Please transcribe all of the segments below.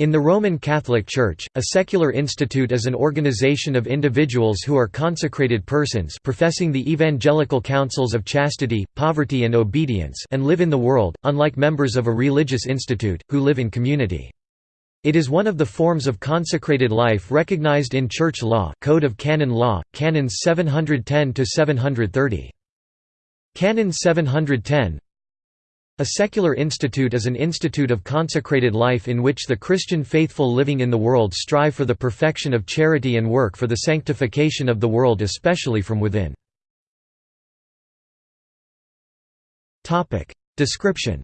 In the Roman Catholic Church, a secular institute is an organization of individuals who are consecrated persons professing the evangelical counsels of chastity, poverty and obedience and live in the world, unlike members of a religious institute, who live in community. It is one of the forms of consecrated life recognized in Church law Code of Canon Law, Canons 710–730. Canon 710 a secular institute is an institute of consecrated life in which the Christian faithful living in the world strive for the perfection of charity and work for the sanctification of the world especially from within. Description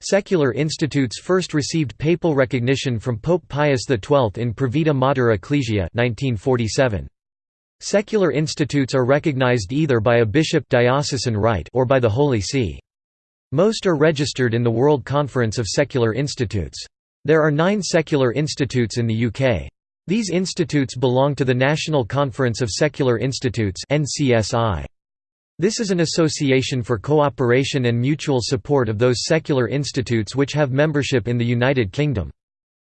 Secular institutes first received papal recognition from Pope Pius XII in Provida Mater Ecclesia 1947. Secular institutes are recognized either by a bishop diocesan right or by the Holy See. Most are registered in the World Conference of Secular Institutes. There are nine secular institutes in the UK. These institutes belong to the National Conference of Secular Institutes This is an association for cooperation and mutual support of those secular institutes which have membership in the United Kingdom.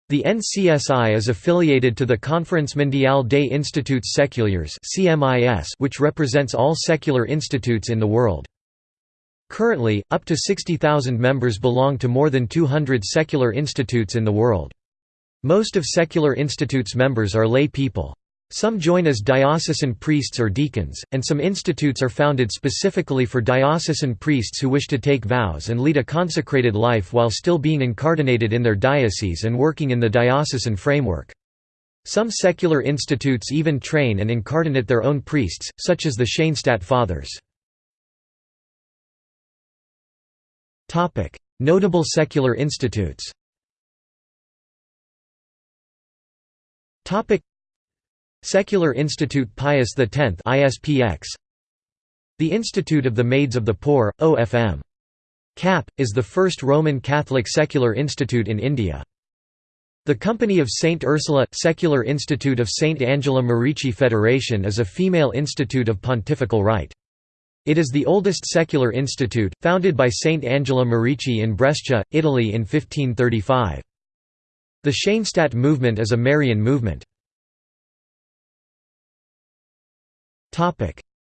The NCSI is affiliated to the Conference Mondiale des Instituts Séculaires which represents all secular institutes in the world. Currently, up to 60,000 members belong to more than 200 secular institutes in the world. Most of secular institutes' members are lay people. Some join as diocesan priests or deacons, and some institutes are founded specifically for diocesan priests who wish to take vows and lead a consecrated life while still being incardinated in their diocese and working in the diocesan framework. Some secular institutes even train and incardinate their own priests, such as the Schoenstatt Fathers. Notable secular institutes Secular Institute Pius X ISPX The Institute of the Maids of the Poor, OFM. CAP, is the first Roman Catholic secular institute in India. The Company of St. Ursula – Secular Institute of St. Angela Merici Federation is a female institute of pontifical right. It is the oldest secular institute, founded by St. Angela Merici in Brescia, Italy in 1535. The Schoenstatt movement is a Marian movement.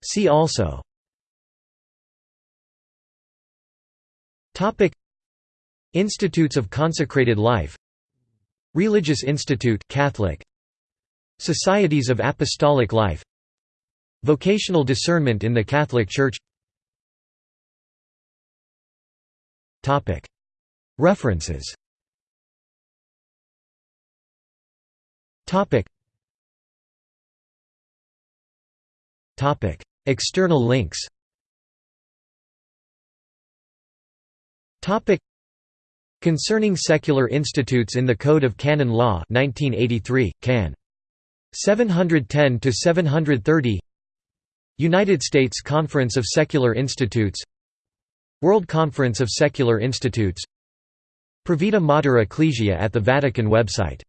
See also. Institutes of Consecrated Life. Religious Institute Catholic. Societies of Apostolic Life. Vocational discernment in the Catholic Church. References External links. Topic: Concerning secular institutes in the Code of Canon Law 1983, Can. 710 to 730. United States Conference of Secular Institutes World Conference of Secular Institutes Provida Mater Ecclesiae at the Vatican website